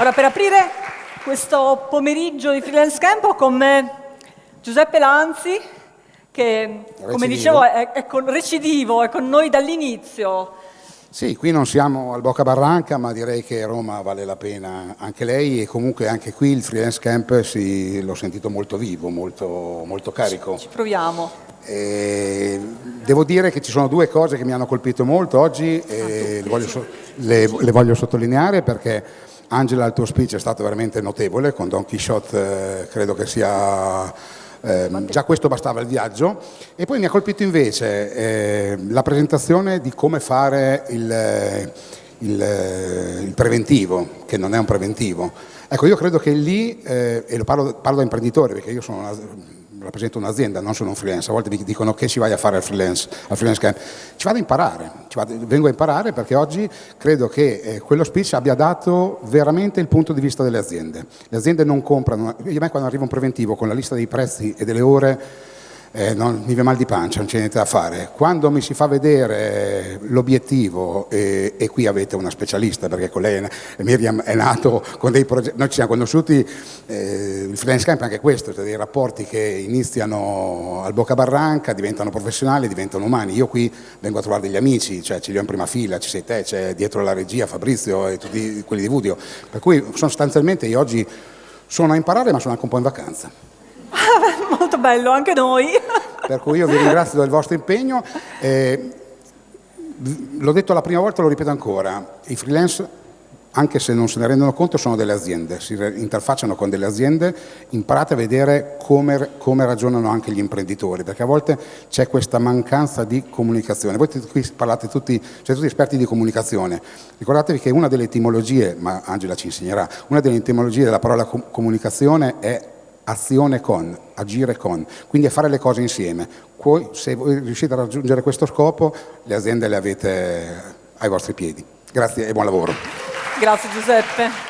Ora, per aprire questo pomeriggio di Freelance Camp ho con me Giuseppe Lanzi, che come Recidivo. dicevo è, è con, recidivo, è con noi dall'inizio. Sì, qui non siamo al Bocca Barranca, ma direi che Roma vale la pena anche lei e comunque anche qui il freelance camp si- l'ho sentito molto vivo, molto, molto carico. Ci proviamo. E devo dire che ci sono due cose che mi hanno colpito molto oggi e le voglio, so- le- le voglio sottolineare perché Angela il tuo speech è stato veramente notevole, con Don Quixote eh, credo che sia... ehm, già questo bastava il viaggio e poi mi ha colpito invece eh, la presentazione di come fare il, eh, il, eh, il preventivo, che non è un preventivo. Ecco, io credo che lì, eh, e lo parlo, parlo da imprenditore perché io sono una- rappresento un'azienda, non sono un freelance, a volte mi dicono che ci vai a fare al freelance, al freelance camp. Ci vado a imparare, vado- vengo a imparare perché oggi credo che eh, quello speech abbia dato veramente il punto di vista delle aziende. Le aziende non comprano, io a me quando arriva un preventivo con la lista dei prezzi e delle ore eh, non, mi viene mal di pancia, non c'è niente da fare. Quando mi si fa vedere l'obiettivo, e, e qui avete una specialista, perché con lei Miriam è nato con dei progetti, noi ci siamo conosciuti, eh, il freelance camp è anche questo, cioè dei rapporti che iniziano al Bocca Barranca, diventano professionali, diventano umani. Io qui vengo a trovare degli amici, cioè ce li ho in prima fila, ci sei te, c'è dietro la regia Fabrizio e tutti quelli di Vudio, per cui sostanzialmente io oggi sono a imparare ma sono anche un po' in vacanza. Molto bello, anche noi. Per cui io vi ringrazio del vostro impegno. Eh, l'ho detto la prima volta, lo ripeto ancora, i freelance, anche se non se ne rendono conto, sono delle aziende, si interfacciano con delle aziende, imparate a vedere come, come ragionano anche gli imprenditori, perché a volte c'è questa mancanza di comunicazione. Voi qui parlate tutti, siete tutti esperti di comunicazione, ricordatevi che una delle etimologie, ma Angela ci insegnerà, una delle etimologie della parola com- comunicazione è azione con, agire con, quindi è fare le cose insieme. Se voi riuscite a raggiungere questo scopo, le aziende le avete ai vostri piedi. Grazie e buon lavoro. Grazie Giuseppe.